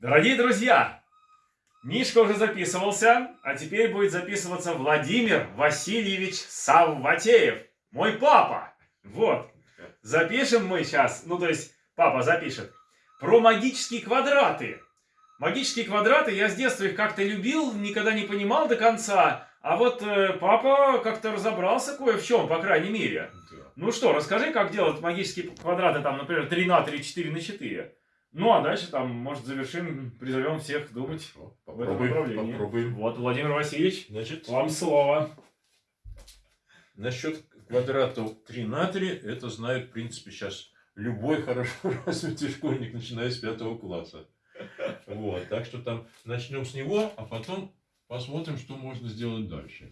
Дорогие друзья, Мишка уже записывался, а теперь будет записываться Владимир Васильевич Савватеев, мой папа. Вот. Запишем мы сейчас, ну то есть папа запишет, про магические квадраты. Магические квадраты, я с детства их как-то любил, никогда не понимал до конца. А вот э, папа как-то разобрался кое в чем, по крайней мере. Да. Ну что, расскажи, как делать магические квадраты, там, например, 3 на 3, 4 на 4. Ну, а дальше там, может, завершим, призовем всех думать Хорошо. в этом Попробуем, направлении. попробуем. Вот, Владимир Васильевич, Значит, вам слово. насчет квадратов 3 на 3, это знает, в принципе, сейчас любой хорошо развитый школьник, начиная с пятого класса. Вот, так что там начнем с него, а потом посмотрим, что можно сделать дальше.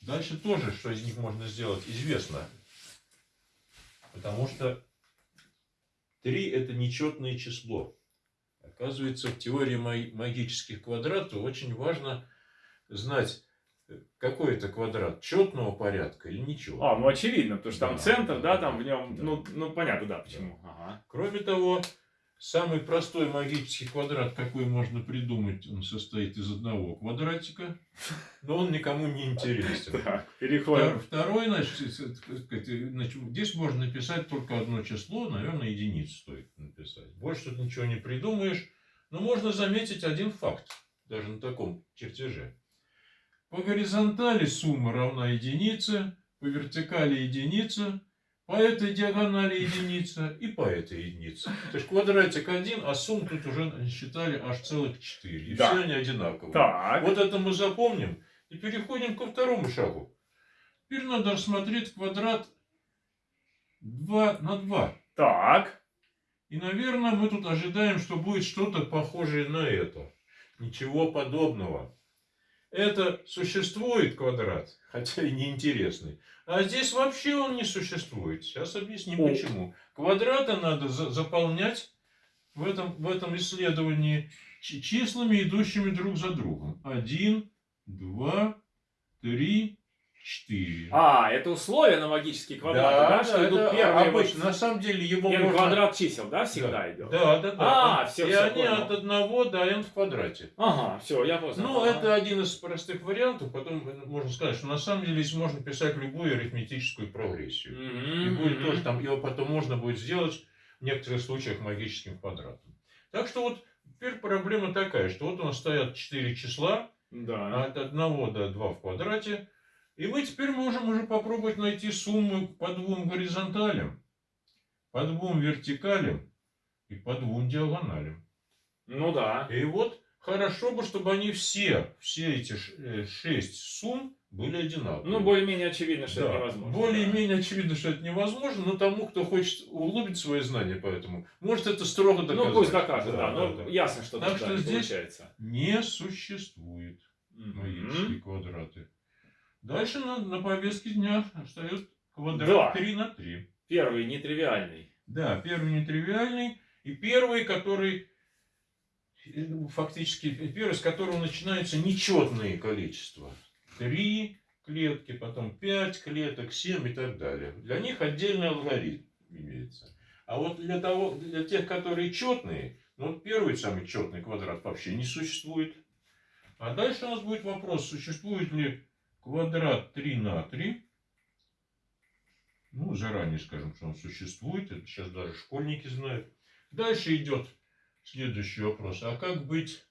Дальше тоже, что из них можно сделать, известно. Потому что 3 это нечетное число. Оказывается, в теории ма- магических квадратов очень важно знать, какой это квадрат, четного порядка или нечетного. А, ну очевидно, потому что там Да, центр, да, да, там в нем, да. ну, ну понятно, да, почему. Ага. Кроме того, самый простой магический квадрат, какой можно придумать, он состоит из одного квадратика, но он никому не интересен. Так, переходим. Второй, значит, здесь можно написать только одно число, наверное, единицу стоит написать. Больше тут ничего не придумаешь, но можно заметить один факт, даже на таком чертеже. По горизонтали сумма равна единице, по вертикали единица, по этой диагонали единица и по этой единице. То есть квадратик один, а сумм тут уже считали аж целых четыре. И Да. все они одинаковые. Так, Вот это мы запомним и переходим ко второму шагу. Теперь надо рассмотреть квадрат 2 на 2. так, И, наверное, мы тут ожидаем, что будет что-то похожее на это. Ничего подобного. Это существует квадрат, хотя и неинтересный. А здесь вообще он не существует. Сейчас объясним О. почему. Квадраты надо за- заполнять в этом, в этом исследовании чи- числами, идущими друг за другом. Один, два, три, четыре. А, это условие на магические квадраты, да, что идут первые обычно. На самом деле его n можно... квадрат чисел, да, всегда Да. идет? Да, да, да. А, всё, И всё, они понял. от 1 до n в квадрате. Ага, все, я понял. Ну, Ага. это один из простых вариантов. Потом можно сказать, что на самом деле здесь можно писать любую арифметическую прогрессию. И Мгм, будет мгм. тоже там, его потом можно будет сделать в некоторых случаях магическим квадратом. Так что вот теперь проблема такая, что вот у нас стоят 4 числа, Да. от 1 до 2 в квадрате. И мы теперь можем уже попробовать найти сумму по двум горизонталям, по двум вертикалям и по двум диагоналям. Ну да. И вот хорошо бы, чтобы они все, все эти э, шесть сумм были одинаковые. Ну, более-менее очевидно, что Да, это невозможно. Более-менее очевидно, что это невозможно, но тому, кто хочет углубить свои знания поэтому, может это строго да. доказать. Ну, пусть докажет, да. ну, да. ясно, что Так что да, здесь- получается. Не существует магические квадраты. Дальше на, на повестке дня встает квадрат Да. 3 на 3. Первый, нетривиальный. Да, первый нетривиальный и первый, который э, фактически первый, с которого начинается нечетные количества. Три клетки, потом пять клеток, семь и так далее. Для них отдельный алгоритм имеется. А вот для, того, для тех, которые четные, ну вот первый самый четный квадрат вообще не существует. А дальше у нас будет вопрос, существует ли квадрат 3 на 3. Ну, заранее скажем, что он существует. Это сейчас даже школьники знают. Дальше идет следующий вопрос. А как быть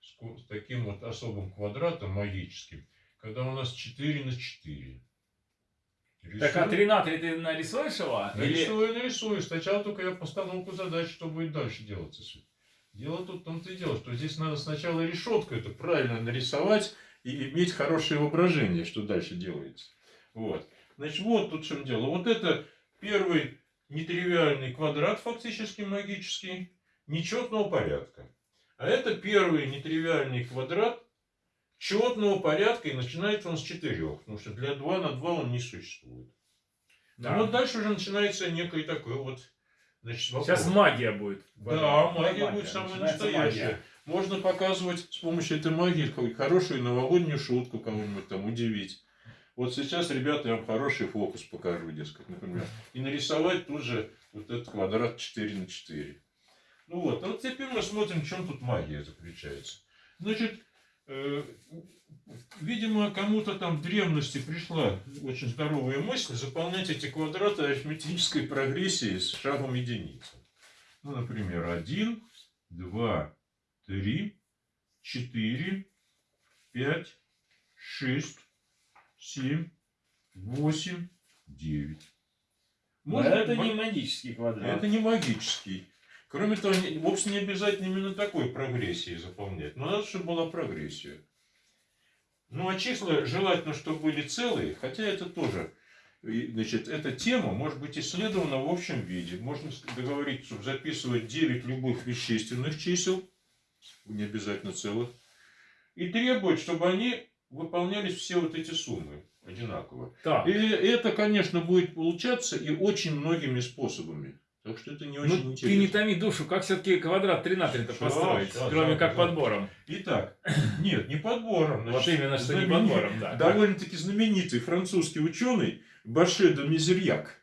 с, таким вот особым квадратом магическим, когда у нас 4 на 4? Так, а 3 на 3 ты нарисуешь его? Или... Нарисую, нарисую. Сначала только я постановку задач, что будет дальше делаться. Дело тут в том-то и дело, что здесь надо сначала решетку это правильно нарисовать и иметь хорошее воображение, что дальше делается. Вот. Значит, вот тут в чем дело. Вот это первый нетривиальный квадрат, фактически магический, нечетного порядка. А это первый нетривиальный квадрат четного порядка, и начинается он с четырех, потому что для 2 на 2 он не существует. Да. Ну вот дальше уже начинается некое такое вот значит, вопрос. Сейчас магия будет. Да, магия будет самая настоящая. магия. Можно показывать с помощью этой магии хорошую новогоднюю шутку кого-нибудь там удивить. Вот сейчас, ребята, я вам хороший фокус покажу, дескать, например. И нарисовать тут же вот этот квадрат 4 на 4. Ну вот, а вот теперь мы смотрим, в чем тут магия заключается. Значит, э, видимо, кому-то там в древности пришла очень здоровая мысль заполнять эти квадраты арифметической прогрессией с шагом единицы. Ну, например, 1, 2, 3, 4, 5, 6, 7, 8, 9. Но это не магический квадрат. Это не магический. Кроме того, не- вовсе не обязательно именно такой прогрессией заполнять. Но надо, чтобы была прогрессия. Ну, а числа желательно, чтобы были целые, хотя это тоже, значит, эта тема может быть исследована в общем виде. Можно договориться, чтобы записывать 9 любых вещественных чисел, не обязательно целых, и требовать, чтобы они выполнялись все вот эти суммы одинаково. Так, И это, конечно, будет получаться и очень многими способами. Так что это не очень ну интересно. ты не томи душу, как все-таки квадрат 3 на 3 то Щас, построить, щас, кроме да, как да. подбором. Итак, нет, не подбором. Вот значит, именно, что не знаменит- подбором, да. Довольно-таки знаменитый французский ученый Баше де Мизерьяк.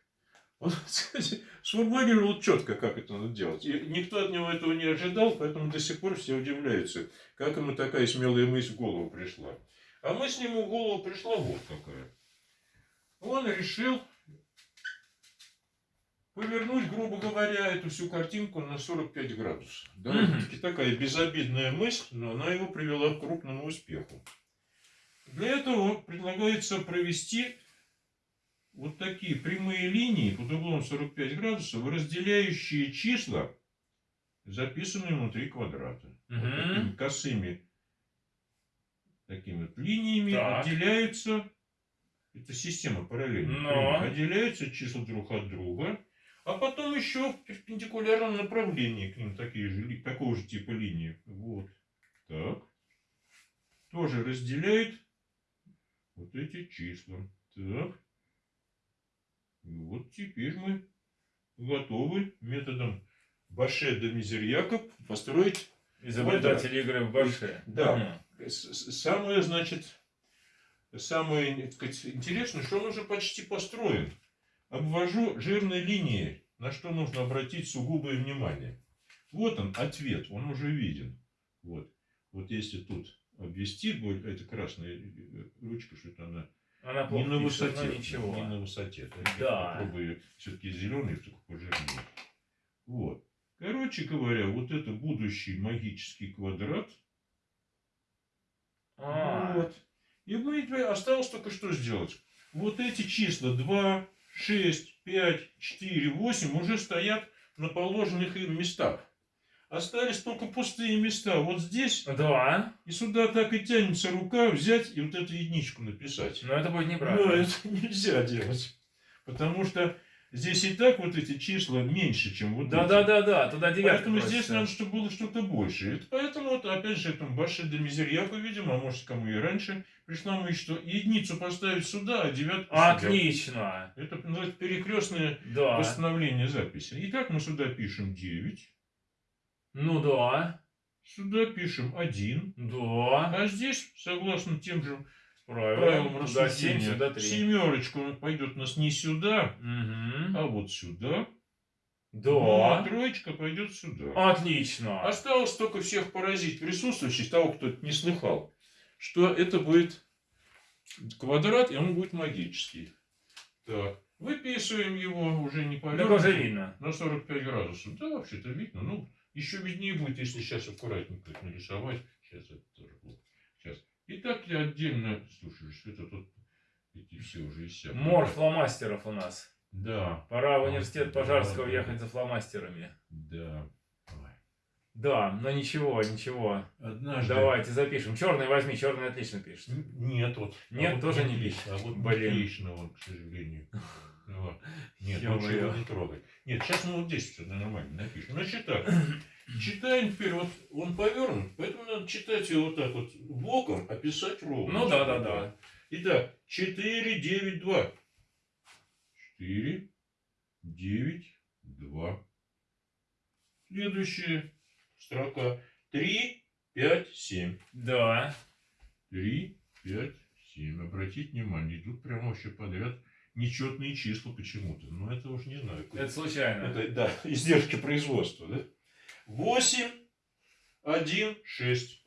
Он кстати, сформулировал четко, как это надо делать. И никто от него этого не ожидал, поэтому до сих пор все удивляются, как ему такая смелая мысль в голову пришла. А мысль ему в голову пришла вот какая. Он решил повернуть, грубо говоря, эту всю картинку на 45 градусов. Довольно-таки такая безобидная мысль, но она его привела к крупному успеху. Для этого предлагается провести вот такие прямые линии под углом 45 градусов, разделяющие числа, записанные внутри квадрата. Вот Мгм. такими косыми такими вот линиями Так. отделяются, это система параллельных Но. отделяются числа друг от друга, а потом еще в перпендикулярном направлении к ним такие же, такого же типа линии. Вот. Так. Тоже разделяет вот эти числа. Так. И вот теперь мы готовы методом Баше де Мизерьяка построить Изобретатель игры в Баше. Да. с- самое, значит, самое сказать, интересное, что он уже почти построен. Обвожу жирной линией, на что нужно обратить сугубое внимание. Вот он, ответ, он уже виден. Вот. Вот если тут обвести, эта красная э, ручка, что-то она Она не на высоте. ничего. Не на высоте. Да. Попробую все-таки зеленый, только пожирнее. Вот. Короче говоря, вот это будущий магический квадрат. А, Вот. И мы осталось только что сделать. Вот эти числа 2, 6, 5, 4, 8 уже стоят на положенных им местах. Остались только пустые места. Вот здесь Да, и сюда так и тянется рука взять и вот эту единичку написать. но это будет Но неправильно. это нельзя делать. Потому что здесь и так вот эти числа меньше, чем вот Да, эти. да, да, да, туда девятка Поэтому здесь просится. надо, чтобы было что-то больше. Это поэтому, вот, опять же, этому Баше де Мизерьяку, видимо, а может, кому и раньше, пришла мысль, что единицу поставить сюда, а девятку сюда. Отлично. Это называется перекрестное Да. восстановление записи. Итак, мы сюда пишем 9, Ну да. сюда пишем 1, Да. а здесь, согласно тем же правилам 7, рассуждения, сюда 3. семерочка пойдет у нас не сюда, Угу. а вот сюда. Ну, а Да. троечка пойдет сюда. Отлично. Осталось только всех поразить присутствующих, того, кто это не слыхал, что это будет квадрат, и он будет магический. Так, выписываем его уже не Так уже видно. на 45 градусов. Да, вообще-то видно. Ну, еще виднее будет, если сейчас аккуратненько это нарисовать. Сейчас это тоже плохо. Сейчас. И так я отдельно, слушай, что это тут эти все уже иссякли. Мор фломастеров у нас. Да, Пора в университет Пожарского да. ехать за фломастерами. да. Да, но ничего, ничего. Однажды... Давайте запишем. Черный возьми, черный отлично пишет. Нет, вот. Нет, а вот тоже не пишет. А вот Блин. отлично, вот, к сожалению. Вот. Нет, лучше его не трогай. Нет, сейчас мы вот здесь все нормально напишем. Значит так, читаем теперь, вот он повернут, поэтому надо читать его вот так вот боком, а писать ровно. Ну да, да, да. Итак, 4, 9, 2. 4, 9, 2. Следующая строка. 3, 5, 7. Да. 3, 5, 7. Обратите внимание, идут прямо вообще подряд нечетные числа почему-то. Ну, это уж не знаю. Это случайно. Это, да, издержки производства, да? 8, 1, 6.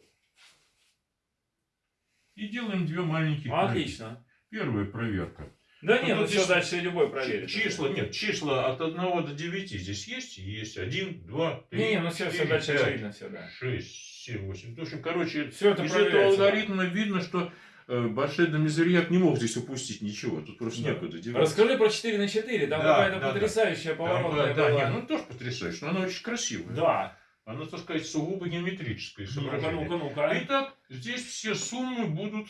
И делаем две маленьких. проверки. Отлично. Первая проверка. Да Ну, нет, ну все дальше любой проверит. Числа, нет, числа от 1 до 9 здесь есть? Есть. 1, 2, 3, Не, не, ну все, все дальше очевидно, все, да. 6, 7, 8. В общем, короче, Все это из этого алгоритма видно, что Баше де Мизерьяк не мог здесь упустить ничего. Тут просто Да. некуда девать. Расскажи про 4 на 4, там Да, какая-то да, да. потрясающая Там, поворотная да, была. не, ну тоже потрясающе, но она очень красивая. Да. Она, так сказать, сугубо геометрическое Ну-ка, изображение. ну-ка, ну-ка. Итак, здесь все суммы будут,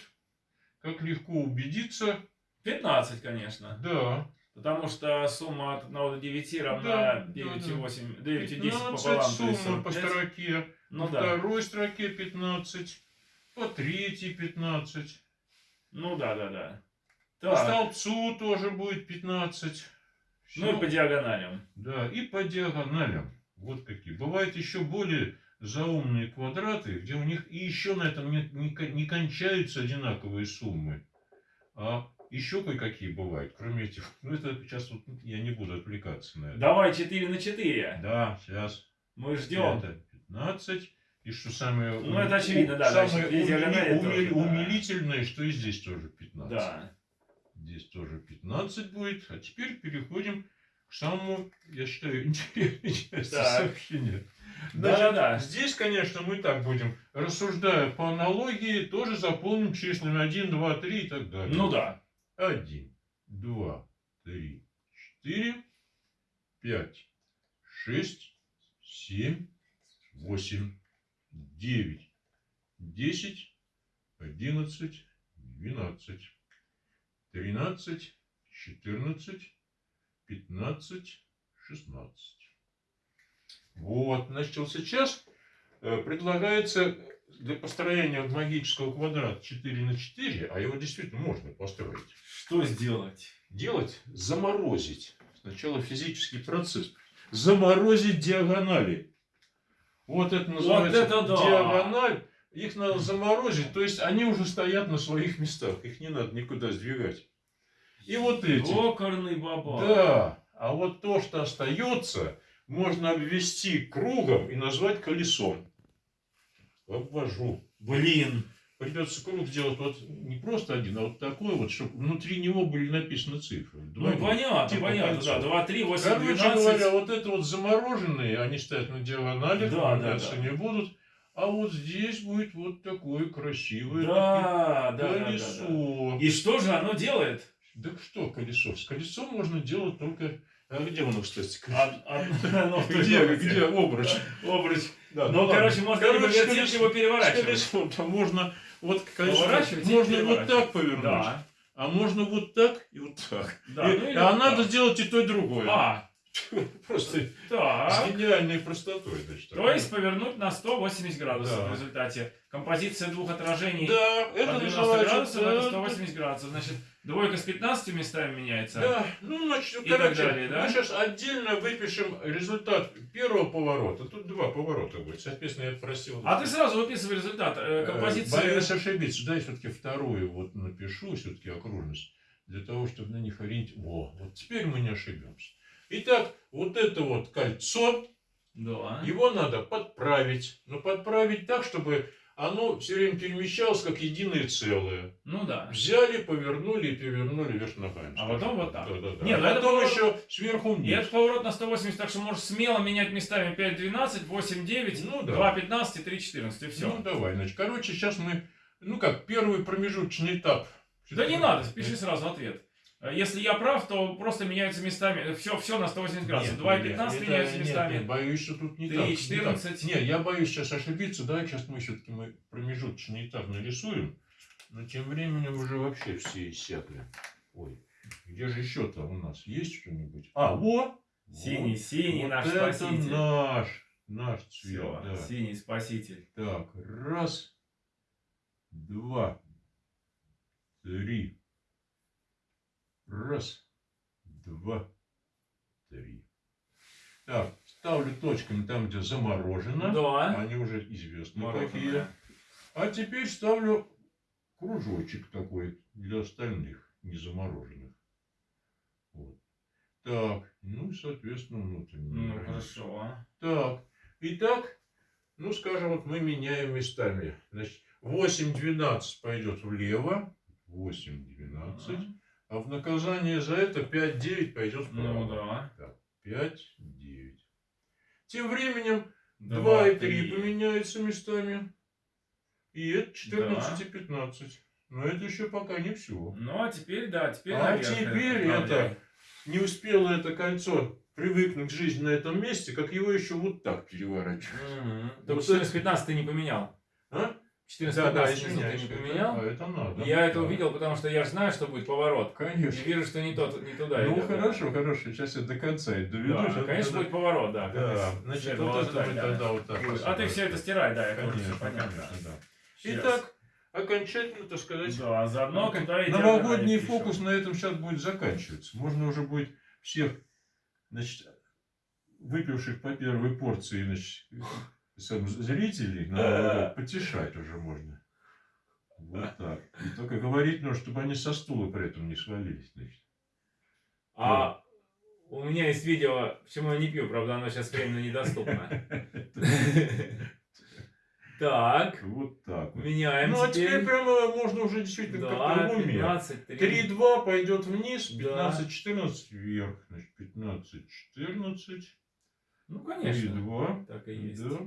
как легко убедиться, 15, конечно. да, Потому что сумма от 1 до 9 равна Да, да, 9,8, 9 и 10 15 пополам, сумма по 45. строке, Ну по да. второй строке 15, по третьей 15, Ну да, да, да. по Так. столбцу тоже будет 15. Ну и по диагоналям. Да, и по диагоналям. Вот какие. Бывают еще более заумные квадраты, где у них и еще на этом не, не, не кончаются одинаковые суммы. А еще кое-какие бывают, кроме этих. Ну, это сейчас вот я не буду отвлекаться на это. Давай 4 на 4. Да, сейчас. Мы ждем. Это 15. И что самое, Ну, это очевидно, да, самое значит, и диагонали умили- тоже, умили- да. умилительное, что и здесь тоже 15. Да. Здесь тоже 15 будет. А теперь переходим к самому, я считаю, интересной части Так. сообщения. Да-да-да. Здесь, конечно, мы так будем, рассуждая по аналогии, тоже заполним числами 1, 2, 3 и так далее. Ну да. 1, 2, 3, 4, 5, 6, 7, 8, 9, 10, 11, 12, 13, 14, 15, 16. Вот, значит, вот сейчас э, предлагается для построения магического квадрата 4 на 4, а его действительно можно построить, Что сделать? делать, заморозить. Сначала физический процесс. Заморозить диагонали. Вот это называется это да! диагональ. Их надо заморозить, то есть они уже стоят на своих местах, их не надо никуда сдвигать. И вот эти. Окорный баба. Да, а вот то, что остается, можно обвести кругом и назвать колесом. Обвожу. Блин. Придется круг сделать вот не просто один, а вот такой вот, чтобы внутри него были написаны цифры. Ну Двойной. понятно, Типа понятно, кольцо. да. 2, 3, 8, Короче 12. говоря, вот это вот замороженные, они стоят на диагоналях, Да, да, да. не будут. А вот здесь будет вот такое красивое Да, да, да, да, да. колесо. И что же оно делает? Да что колесо? С колесом можно делать только... А где оно, кстати? Од- од- оно в той Где, комнате. где обруч? Обруч. Да, Ну, ладно. короче, можно Короче, либо С переворачивать. колесом-то можно вот и можно вот так повернуть, Да. а можно вот так и вот так. Да, И- ну а вот надо так. сделать и то, и другое. А, Просто с так. гениальной простотой. Значит, То есть повернуть на 180 градусов Да. в результате. Композиция двух отражений да, по это 90 называется... градусов, да, это 180 градусов. Значит, двойка с 15 местами меняется. Да, ну, значит, И так короче, далее, да? мы сейчас отдельно выпишем результат первого поворота. Тут два поворота будет. Соответственно, я просил... А ты сразу выписывай результат. Э, Э, Композиция... Боюсь ошибиться. Да, я все-таки вторую вот напишу, все-таки окружность, для того, чтобы на них ориентироваться. Во, вот теперь мы не ошибемся. Итак, вот это вот кольцо, Да. его надо подправить. Но подправить так, чтобы оно все время перемещалось как единое целое. Ну да. Взяли, повернули и перевернули вверх ногами. А потом вот так. Да, да, да. Не, а ну это потом поворот- еще сверху вниз. это поворот на 180, так что можешь смело менять местами 5-12, 8-9, Ну да. 2-15 и 3-14, и все. Ну давай, значит, короче, сейчас мы, ну как, первый промежуточный этап. Да не надо, пиши сразу ответ. Э, Если я прав, то просто меняются местами. Все, все на 180 градусов. Нет, 2 и нет, 15 это- меняются нет, местами. Нет, боюсь, что тут не Три, так. не 14. так. Нет, я боюсь сейчас ошибиться. Давай сейчас мы все-таки мы промежуточный этап нарисуем. Но тем временем уже вообще все иссякли. Ой, где же еще-то у нас есть что-нибудь? А, во! Синий, Вот. синий Вот наш это спаситель. наш, наш цвет, Все, да. синий спаситель. Так, раз, два, три. Раз, два, три. Так, ставлю точками там, где заморожено. Да. Они уже известны Мороженое. какие. А теперь ставлю кружочек такой для остальных, не замороженных. Вот. Так, ну и, соответственно, внутренний. Ну, хорошо. Так, Итак, ну, скажем, вот мы меняем местами. Значит, 8-12 пойдет влево. 8-12. А в наказание за это 5-9 пойдет вправо. Ну да. 5-9. Тем временем Два, 2 и 3 три. поменяются местами. И это 14 и 15. Но это еще пока не все. Ну а теперь, да, теперь А теперь направляем. это не успело это кольцо привыкнуть к жизни на этом месте, как его еще вот так переворачивать. Вот Только 14-15 ты не поменял. А? 14-15 Да, ты извиняюсь, не это- поменял. А это надо. Я это Да. увидел, потому что я же знаю, что будет поворот. И Конечно. вижу, что не, тот, не туда Ну идет, да. хорошо, хорошо. Сейчас я до конца это доведу. Да, конечно, надо- будет поворот, да. Да, значит, вот это мы да. тогда вот так. А ты все это стирай, да, это Конечно, понятно. да. Итак, окончательно, так сказать, Да, а заодно Ну, и новогодний фокус на этом сейчас будет заканчиваться. Можно уже будет всех, значит, выпивших по первой порции, значит, зрителей на Новый год потешать уже можно. Вот так. И только говорить нужно, чтобы они со стула при этом не свалились. Значит. А у меня есть видео, почему я не пью, правда, оно сейчас временно недоступно. Так, Вот так меняем Ну, а теперь прямо можно уже действительно как Да, в уме. 15, 3. 3-2 пойдет вниз, Да. 15-14 вверх. Значит, 15-14, Ну, конечно. 3-2. Так и есть. Да.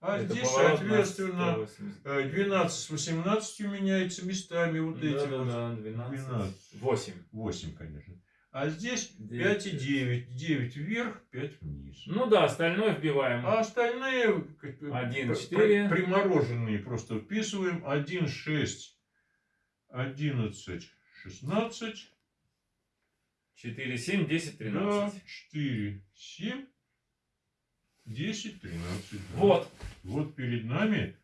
А Это здесь, соответственно, 180. э, 12 с 18 меняется местами вот эти Да, да, вот. да, 12. 12. 8. 8, конечно. А здесь Девять. 5 и 9. 9 вверх, 5 вниз. Ну да, остальное вбиваем. А остальные как бы, Один, пр- четыре. пр- примороженные просто вписываем. 1, 6, 11, 16. 4, 7, 10, Да, 13. 4, 7, 10, 13. да. Вот. Вот перед нами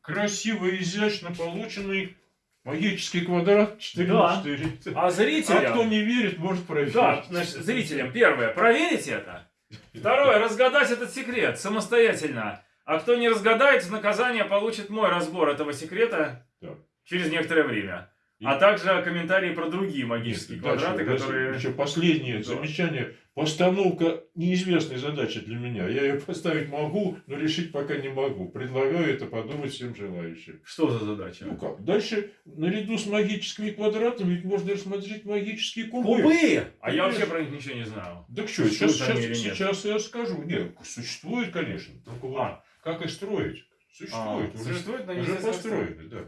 красиво изящно полученный магический квадрат 4 Да. на 4. А А зрителям... кто не верит, может проверить. Да, значит, зрителям, первое, проверить это. Второе, разгадать этот секрет самостоятельно. А кто не разгадает, в наказание получит мой разбор этого секрета Так. через некоторое время. А также комментарии про другие магические Дальше, квадраты, дальше которые... Еще последнее Да. замечание. Постановка неизвестной задачи для меня. Я ее поставить могу, но решить пока не могу. Предлагаю это подумать всем желающим. Что за задача? Ну как? Дальше, наряду с магическими квадратами, ведь можно рассмотреть магические кубы. Кубы! А я Конечно. вообще про них ничего не знаю. Так что, сейчас, сейчас, нет? сейчас я скажу. Нет, существует, конечно. Только вот А. как их строить? Существует. А, уже существует, но уже построены, да.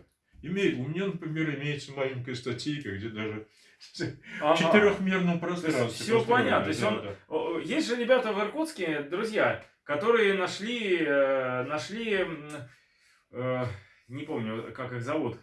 Имеет, у меня, например, имеется маленькая статейка, где даже в Ага. четырехмерном пространстве. построено, понятно, то есть он- да. Есть же ребята в Иркутске, друзья, которые нашли, э, нашли, э, не помню, как их зовут,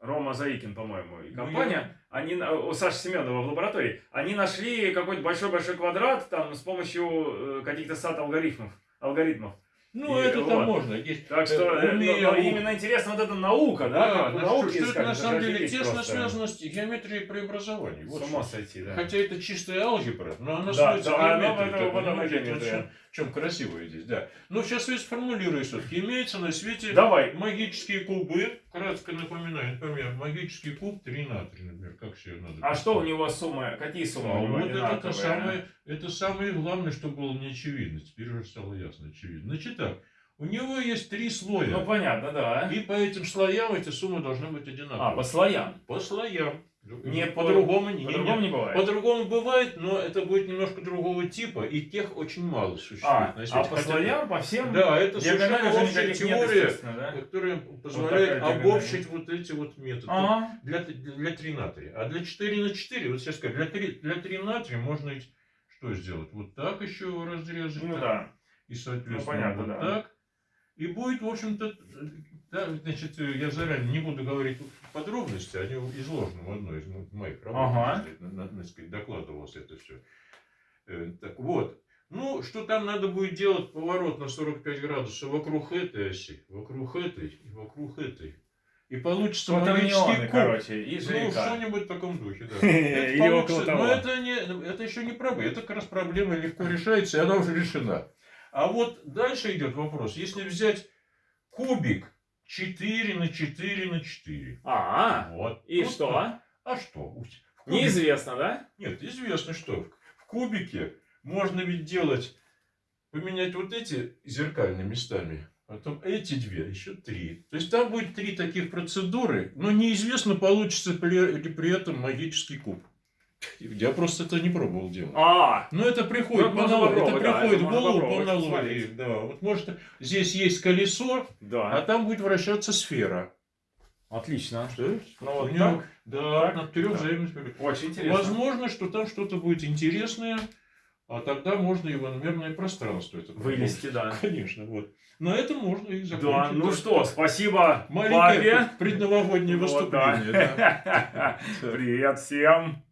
Рома Заикин, по-моему, и Ну, компания, они, на- у Саши Семенова в лаборатории, они нашли какой-то большой-большой квадрат там с помощью э, каких-то сад алгоритмов, алгоритмов. Ну, И это там вот. можно. Есть, Так что э, э, умея- но- но именно интересно вот эта наука, да, Да, науке что, что это на самом деле тесно связано с геометрией преобразований. С Вот ума что. сойти, да. Хотя это чистая алгебра, но она Да, сводится да, к геометрии. в чем, красивое здесь, да. Но сейчас я сформулирую все-таки. Имеется на свете Давай. магические кубы, кратко напоминаю, например, магический куб 3 на 3, например, как все надо. А что у него суммы, какие суммы А у него вот это, одинаковые? самое, это самое главное, что было не очевидно. Теперь уже стало ясно, очевидно. Значит так, у него есть три слоя. Ну, понятно, да. И по этим слоям эти суммы должны быть одинаковые. А, по слоям. По слоям. Не по- по-другому не, По-другому не- бывает. По-другому бывает, но это будет немножко другого типа, и тех очень мало существует А, а по слоям, по всем Да, это совершенно общая нет, теория, да? которая позволяет диагональ. обобщить вот эти вот методы. Ага. Для, для 3 на 3. А для 4 на 4, вот сейчас скажу, для 3, для 3 на 3 можно ведь что сделать? Вот так еще разрезать. Ну так, да. И, соответственно, Ну, понятно, вот да. так. И будет, в общем-то, да, значит, э, я заранее не буду говорить подробности, они изложены в одной из мо- моих работ. Ага. на- сказать, докладывалось это все. Так вот. Ну, что там надо будет делать поворот на 45 градусов вокруг этой оси, вокруг этой и вокруг этой. И получится магический Кватернионы, куб. короче, и Ну, что-нибудь в таком духе, да. Это получится-. Но это, не, это еще не проблема. Это как раз проблема легко решается, и она уже решена. А вот дальше идет вопрос. Если взять кубик 4 на 4 на 4. А, Вот. и Вот что? А что? В кубике- Неизвестно, да? Нет, известно что. В кубике можно ведь делать поменять вот эти зеркальными местами, потом эти две, еще три. То есть там будет три таких процедуры, но неизвестно, получится ли при этом магический куб. Я просто это не пробовал делать. А, Но это приходит, Ну, это да, приходит это в голову по аналогии. Да, вот может здесь есть колесо, а да. там будет вращаться сфера. Отлично. То есть Ну вот него- так? Да, Так? на трех Да. взаимных Очень интересно. Возможно, что там что-то будет интересное, а тогда можно и в иномерное пространство это Вылезти, да. Конечно, вот. На этом можно и закончить. Да, ну да. что, спасибо Маленькое папе. предновогоднее Вот, выступление. да. да. Привет всем.